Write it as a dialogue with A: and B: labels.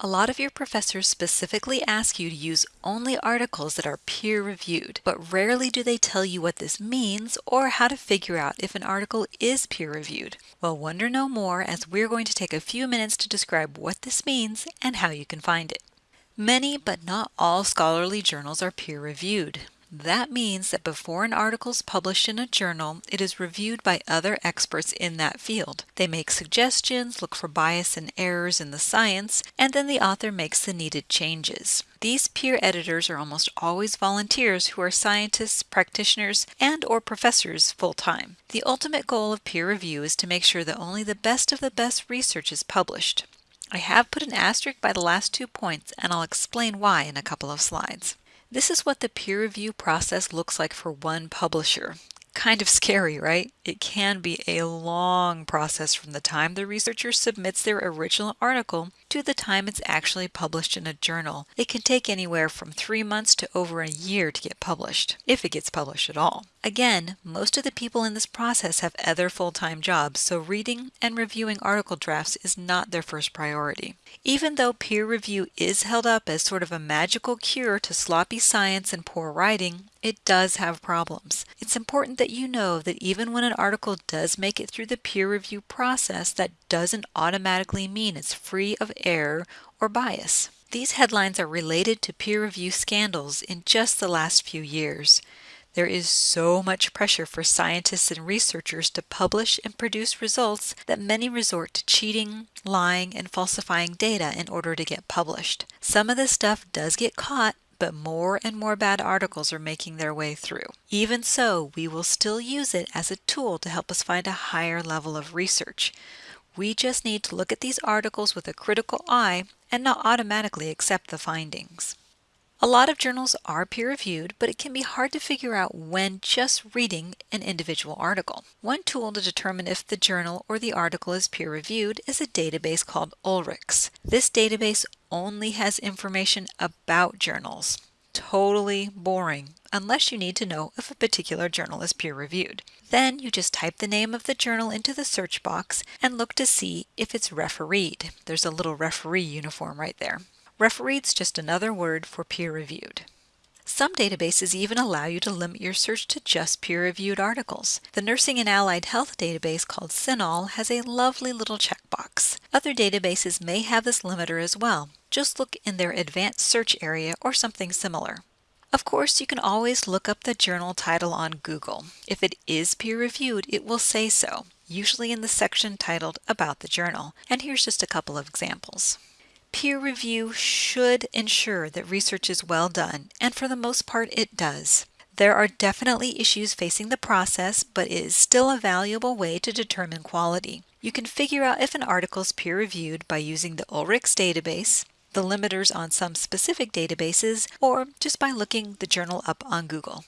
A: A lot of your professors specifically ask you to use only articles that are peer reviewed, but rarely do they tell you what this means or how to figure out if an article is peer reviewed. Well, wonder no more as we're going to take a few minutes to describe what this means and how you can find it. Many, but not all scholarly journals are peer reviewed. That means that before an article is published in a journal, it is reviewed by other experts in that field. They make suggestions, look for bias and errors in the science, and then the author makes the needed changes. These peer editors are almost always volunteers who are scientists, practitioners, and or professors full-time. The ultimate goal of peer review is to make sure that only the best of the best research is published. I have put an asterisk by the last two points and I'll explain why in a couple of slides. This is what the peer review process looks like for one publisher. Kind of scary, right? It can be a long process from the time the researcher submits their original article to the time it's actually published in a journal. It can take anywhere from three months to over a year to get published, if it gets published at all. Again, most of the people in this process have other full-time jobs, so reading and reviewing article drafts is not their first priority. Even though peer review is held up as sort of a magical cure to sloppy science and poor writing, it does have problems. It's important that you know that even when an article does make it through the peer review process, that doesn't automatically mean it's free of error or bias. These headlines are related to peer review scandals in just the last few years. There is so much pressure for scientists and researchers to publish and produce results that many resort to cheating, lying, and falsifying data in order to get published. Some of this stuff does get caught, but more and more bad articles are making their way through. Even so, we will still use it as a tool to help us find a higher level of research. We just need to look at these articles with a critical eye and not automatically accept the findings. A lot of journals are peer-reviewed, but it can be hard to figure out when just reading an individual article. One tool to determine if the journal or the article is peer-reviewed is a database called Ulrichs. This database only has information about journals. Totally boring, unless you need to know if a particular journal is peer-reviewed. Then you just type the name of the journal into the search box and look to see if it's refereed. There's a little referee uniform right there. Refereed's just another word for peer-reviewed. Some databases even allow you to limit your search to just peer-reviewed articles. The Nursing and Allied Health database called CINAHL has a lovely little checkbox. Other databases may have this limiter as well. Just look in their advanced search area or something similar. Of course, you can always look up the journal title on Google. If it is peer-reviewed, it will say so, usually in the section titled About the Journal. And here's just a couple of examples. Peer review should ensure that research is well done, and for the most part it does. There are definitely issues facing the process, but it is still a valuable way to determine quality. You can figure out if an article is peer-reviewed by using the Ulrichs database, the limiters on some specific databases, or just by looking the journal up on Google.